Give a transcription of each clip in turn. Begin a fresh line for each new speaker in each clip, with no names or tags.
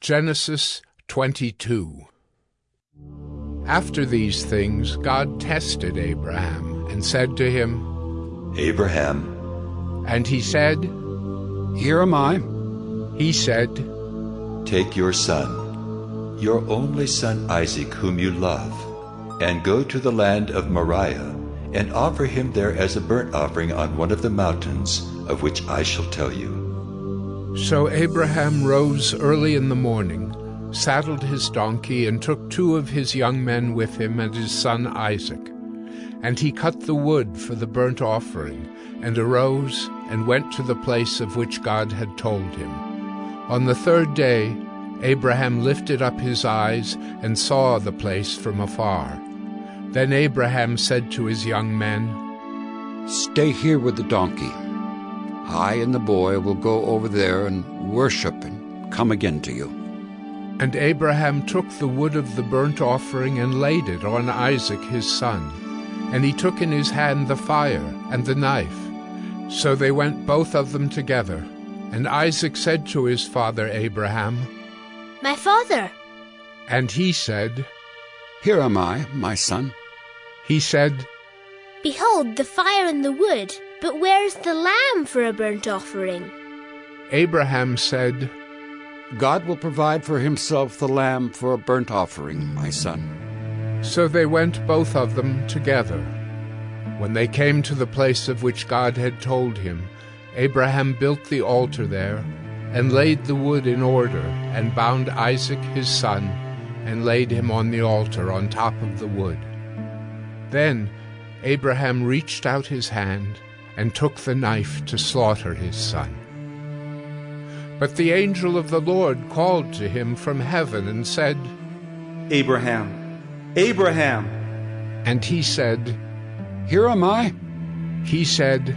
Genesis 22 After these things, God tested Abraham and said to him,
Abraham,
And he said,
Here am I.
He said,
take your son, your only son Isaac, whom you love, and go to the land of Moriah, and offer him there as a burnt offering on one of the mountains of which I shall tell you.
So Abraham rose early in the morning, saddled his donkey, and took two of his young men with him and his son Isaac. And he cut the wood for the burnt offering, and arose and went to the place of which God had told him. On the third day, Abraham lifted up his eyes and saw the place from afar. Then Abraham said to his young men,
Stay here with the donkey. I and the boy will go over there and worship and come again to you.
And Abraham took the wood of the burnt offering and laid it on Isaac his son. And he took in his hand the fire and the knife. So they went both of them together. And Isaac said to his father Abraham,
My father!
And he said,
Here am I, my son.
He said,
Behold the fire and the wood, but where is the lamb for a burnt offering?
Abraham said,
God will provide for himself the lamb for a burnt offering, my son.
So they went both of them together. When they came to the place of which God had told him, Abraham built the altar there, and laid the wood in order, and bound Isaac his son, and laid him on the altar on top of the wood. Then Abraham reached out his hand and took the knife to slaughter his son. But the angel of the Lord called to him from heaven and said,
Abraham, Abraham!
And he said,
Here am I.
He said,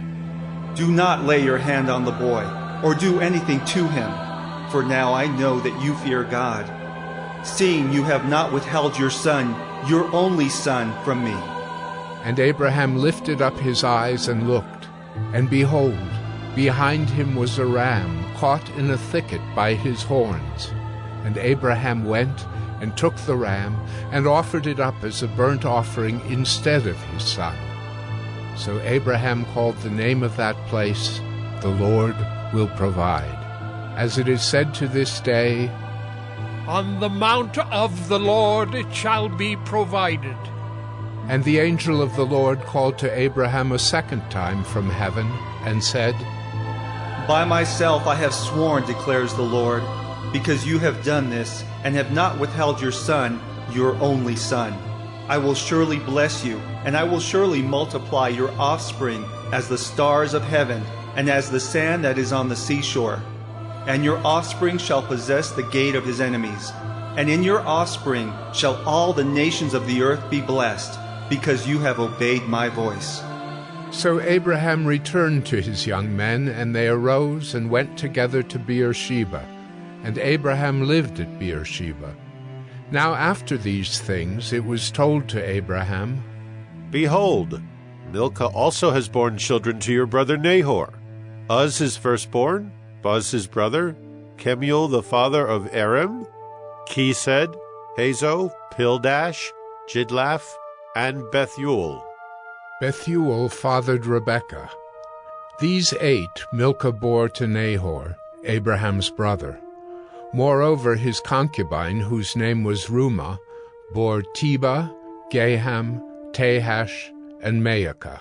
Do not lay your hand on the boy, or do anything to him, for now I know that you fear God, seeing you have not withheld your son, your only son, from me.
And Abraham lifted up his eyes and looked, and behold, behind him was a ram caught in a thicket by his horns. And Abraham went and took the ram and offered it up as a burnt offering instead of his son. So Abraham called the name of that place, The Lord Will Provide. As it is said to this day,
On the mount of the Lord it shall be provided.
And the angel of the Lord called to Abraham a second time from heaven, and said,
By myself I have sworn, declares the Lord, because you have done this, and have not withheld your son, your only son. I will surely bless you, and I will surely multiply your offspring as the stars of heaven, and as the sand that is on the seashore. And your offspring shall possess the gate of his enemies. And in your offspring shall all the nations of the earth be blessed, because you have obeyed my voice.
So Abraham returned to his young men, and they arose and went together to Beersheba. And Abraham lived at Beersheba. Now after these things it was told to Abraham,
Behold, Milcah also has borne children to your brother Nahor. Uz his firstborn, Buz his brother, Kemuel the father of Aram, Chesed, Hazo, Pildash, Jidlaph, and Bethuel.
Bethuel fathered Rebekah. These eight Milcah bore to Nahor, Abraham's brother. Moreover, his concubine, whose name was Reumah, bore Tebah, Gaham, Tahash, and Maacah.